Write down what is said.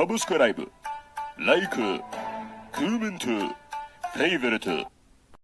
サブスクライブ、ライク、コメント、フェイブルト。